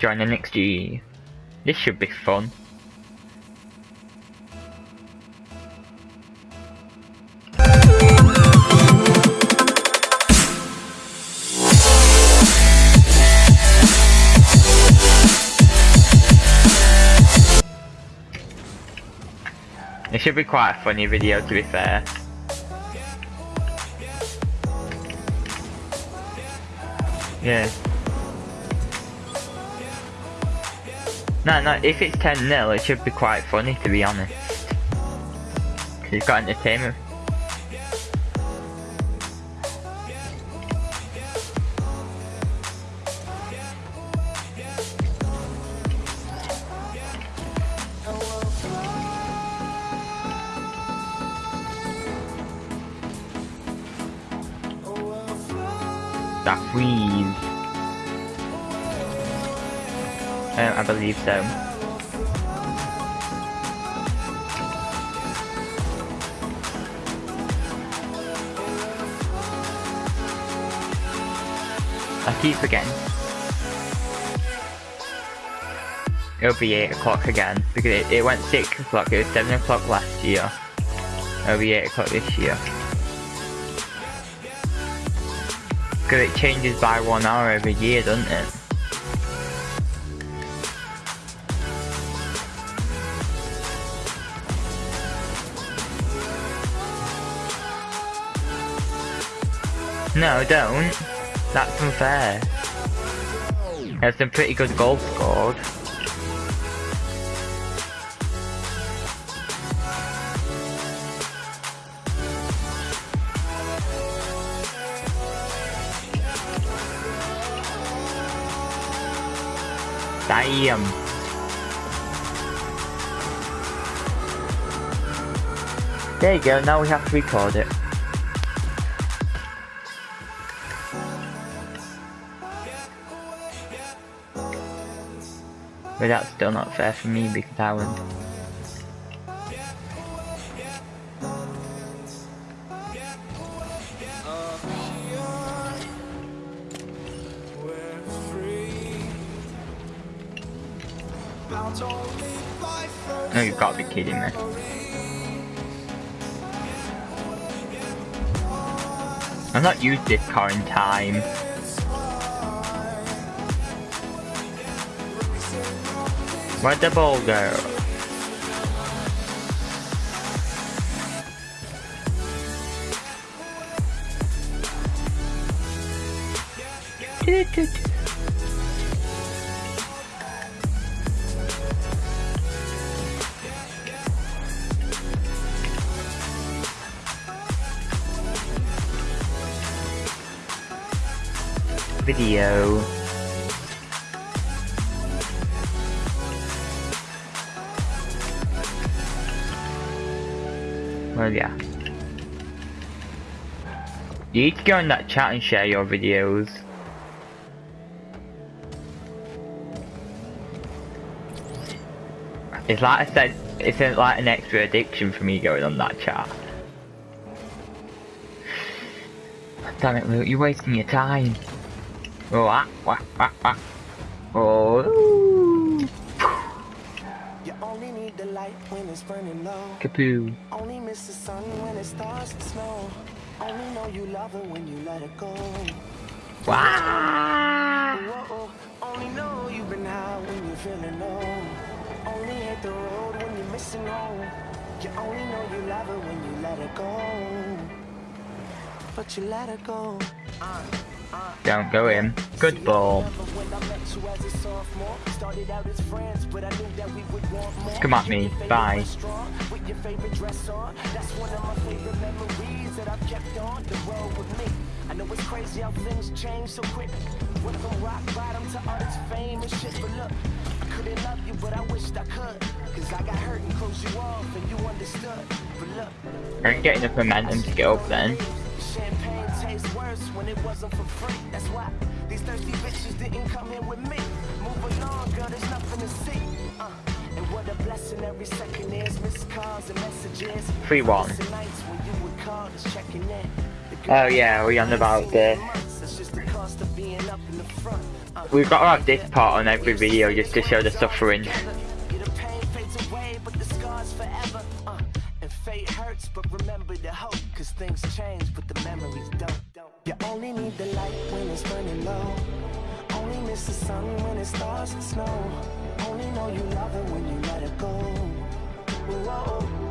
Join the NXG. This should be fun. It should be quite a funny video to be fair. Yeah. No, no, if it's 10 0 it should be quite funny to be honest. Cause it's got entertainment. That freeze. Um, I believe so. I keep forgetting. It'll be 8 o'clock again, because it, it went 6 o'clock, it was 7 o'clock last year. It'll be 8 o'clock this year. Because it changes by one hour every year, doesn't it? No, don't. That's unfair. There's some pretty good goals scored. Damn. There you go, now we have to record it. But that's still not fair for me because I won. No, you've got to be kidding me. I've not used this car in time. Where'd the ball go? Video. Yeah. You need to go in that chat and share your videos. It's like I said, it's like an extra addiction for me going on that chat. Damn it, Luke, you're wasting your time. Oh, ah, wah, wah, wah. Oh. Only need the light when it's burning low. Kapoo. Only miss the sun when it starts to snow. Only know you love her when you let her go. Wow. Whoa, only know you've been high when you're feeling low. Only hit the road when you're missing home. You only know you love her when you let her go. But you let her go. Uh. Don't go in. Good ball. Come at me. Bye. I know it's crazy how things change so quick. Went from rock bottom to artist fame and shit, but look, I couldn't love you, but I wished I could. Cause I got hurt and closed you off and you understood. But look, I ain't getting enough momentum to get up then. champagne tastes worse when it wasn't for free. That's why these thirsty bitches didn't come with me. Move along, girl, there's nothing to see. Uh, and what a blessing every second is. Missed calls and messages. 3-1. Missing nights when you would call, just checking in. The Oh yeah, we on about the months, that's just the cost of being up in the front. Uh, we've got to have this part on every video just to show the suffering. But remember the hope. Cause things change, but the memories don't. You only need the light when it's burning low. Only miss the sun when it starts to snow. Only know you love it when you let it go. Whoa.